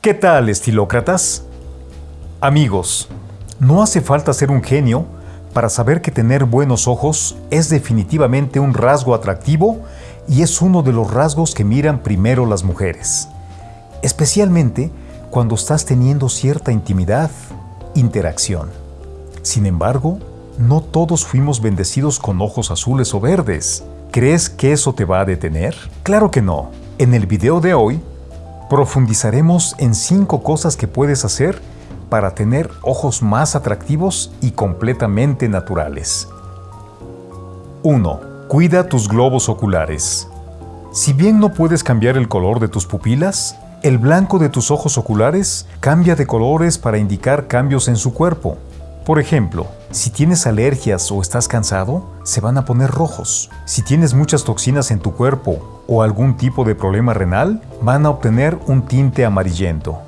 ¿Qué tal, estilócratas? Amigos, no hace falta ser un genio para saber que tener buenos ojos es definitivamente un rasgo atractivo y es uno de los rasgos que miran primero las mujeres, especialmente cuando estás teniendo cierta intimidad, interacción. Sin embargo, no todos fuimos bendecidos con ojos azules o verdes. ¿Crees que eso te va a detener? Claro que no. En el video de hoy, profundizaremos en 5 cosas que puedes hacer para tener ojos más atractivos y completamente naturales. 1. Cuida tus globos oculares. Si bien no puedes cambiar el color de tus pupilas, el blanco de tus ojos oculares cambia de colores para indicar cambios en su cuerpo. Por ejemplo, si tienes alergias o estás cansado, se van a poner rojos. Si tienes muchas toxinas en tu cuerpo o algún tipo de problema renal, van a obtener un tinte amarillento.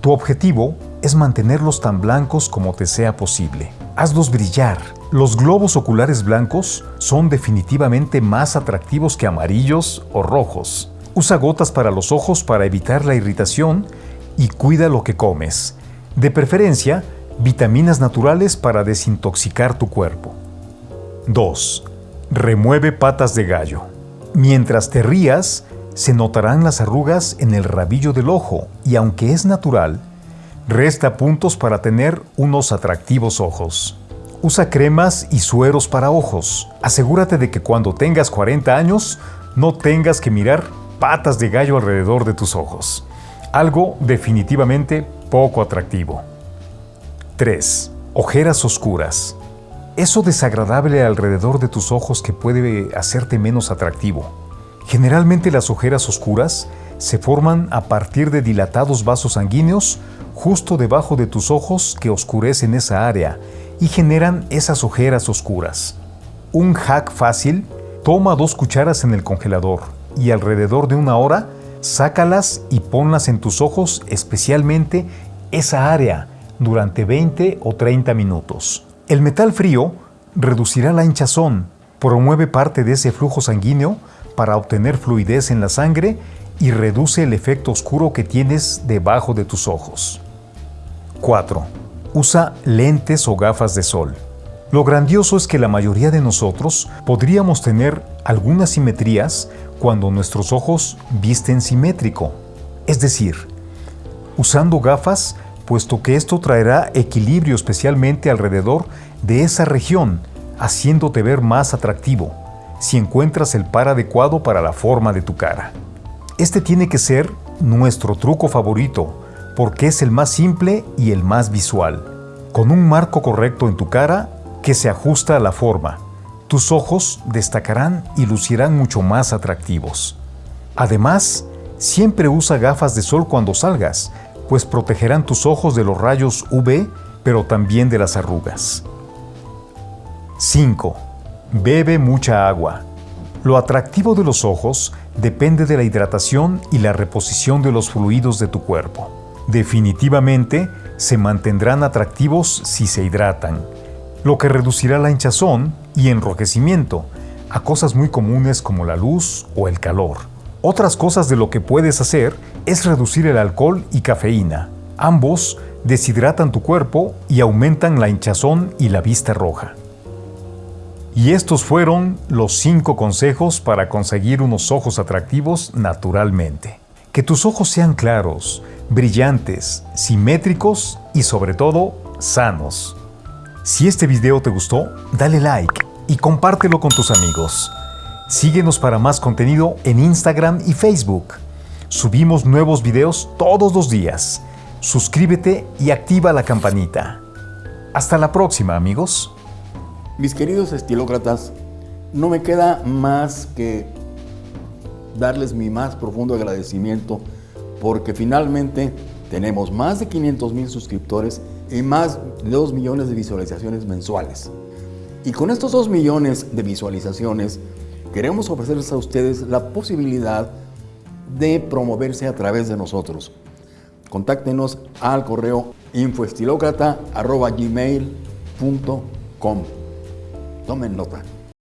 Tu objetivo es mantenerlos tan blancos como te sea posible. Hazlos brillar. Los globos oculares blancos son definitivamente más atractivos que amarillos o rojos. Usa gotas para los ojos para evitar la irritación y cuida lo que comes. De preferencia, vitaminas naturales para desintoxicar tu cuerpo. 2. Remueve patas de gallo. Mientras te rías, se notarán las arrugas en el rabillo del ojo y aunque es natural, Resta puntos para tener unos atractivos ojos. Usa cremas y sueros para ojos. Asegúrate de que cuando tengas 40 años no tengas que mirar patas de gallo alrededor de tus ojos. Algo definitivamente poco atractivo. 3. Ojeras oscuras. Eso desagradable alrededor de tus ojos que puede hacerte menos atractivo. Generalmente las ojeras oscuras se forman a partir de dilatados vasos sanguíneos justo debajo de tus ojos que oscurecen esa área y generan esas ojeras oscuras. Un hack fácil, toma dos cucharas en el congelador y alrededor de una hora sácalas y ponlas en tus ojos, especialmente esa área, durante 20 o 30 minutos. El metal frío reducirá la hinchazón, promueve parte de ese flujo sanguíneo para obtener fluidez en la sangre y reduce el efecto oscuro que tienes debajo de tus ojos. 4. Usa lentes o gafas de sol. Lo grandioso es que la mayoría de nosotros podríamos tener algunas simetrías cuando nuestros ojos visten simétrico. Es decir, usando gafas, puesto que esto traerá equilibrio especialmente alrededor de esa región, haciéndote ver más atractivo, si encuentras el par adecuado para la forma de tu cara. Este tiene que ser nuestro truco favorito, porque es el más simple y el más visual, con un marco correcto en tu cara que se ajusta a la forma. Tus ojos destacarán y lucirán mucho más atractivos. Además, siempre usa gafas de sol cuando salgas, pues protegerán tus ojos de los rayos UV, pero también de las arrugas. 5. Bebe mucha agua. Lo atractivo de los ojos depende de la hidratación y la reposición de los fluidos de tu cuerpo definitivamente se mantendrán atractivos si se hidratan, lo que reducirá la hinchazón y enrojecimiento a cosas muy comunes como la luz o el calor. Otras cosas de lo que puedes hacer es reducir el alcohol y cafeína. Ambos deshidratan tu cuerpo y aumentan la hinchazón y la vista roja. Y estos fueron los 5 consejos para conseguir unos ojos atractivos naturalmente. Que tus ojos sean claros, brillantes, simétricos y sobre todo sanos. Si este video te gustó, dale like y compártelo con tus amigos. Síguenos para más contenido en Instagram y Facebook. Subimos nuevos videos todos los días. Suscríbete y activa la campanita. Hasta la próxima, amigos. Mis queridos estilócratas, no me queda más que darles mi más profundo agradecimiento porque finalmente tenemos más de 500 mil suscriptores y más de 2 millones de visualizaciones mensuales. Y con estos 2 millones de visualizaciones, queremos ofrecerles a ustedes la posibilidad de promoverse a través de nosotros. Contáctenos al correo infoestilocrata.gmail.com Tomen nota.